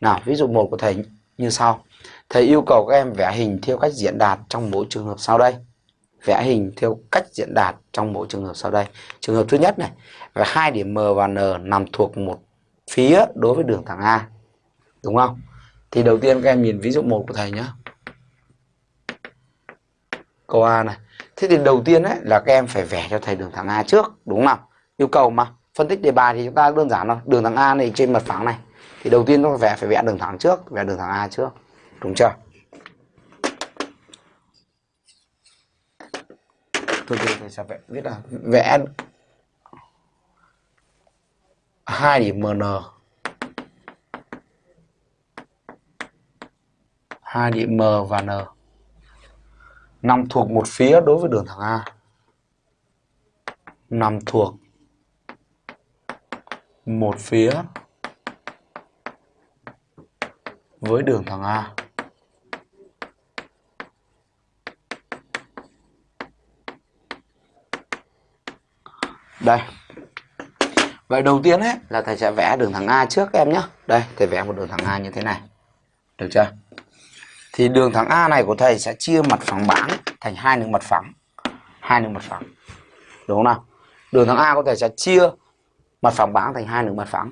Nào, ví dụ một của thầy như sau. Thầy yêu cầu các em vẽ hình theo cách diễn đạt trong mỗi trường hợp sau đây. Vẽ hình theo cách diễn đạt trong mỗi trường hợp sau đây. Trường hợp thứ nhất này, và hai điểm M và N nằm thuộc một phía đối với đường thẳng A. Đúng không? Thì đầu tiên các em nhìn ví dụ một của thầy nhé. Câu A này. Thế thì đầu tiên ấy là các em phải vẽ cho thầy đường thẳng A trước, đúng không nào? Yêu cầu mà. Phân tích đề bài thì chúng ta đơn giản thôi. Đường thẳng A này trên mặt phẳng này. Thì đầu tiên nó vẽ phải vẽ đường thẳng trước, vẽ đường thẳng A trước. Đúng chưa? Thôi thì thầy sẽ vẽ viết là vẽ hai điểm MN hai điểm M và N nằm thuộc một phía đối với đường thẳng A nằm thuộc một phía với đường thẳng A. Đây. Vậy đầu tiên ấy, là thầy sẽ vẽ đường thẳng A trước các em nhé đây, thầy vẽ một đường thẳng A như thế này. Được chưa? Thì đường thẳng A này của thầy sẽ chia mặt phẳng bảng thành hai đường mặt phẳng. Hai đường mặt phẳng. Đúng không nào? Đường thẳng A của thầy sẽ chia mặt phẳng bảng thành hai đường mặt phẳng.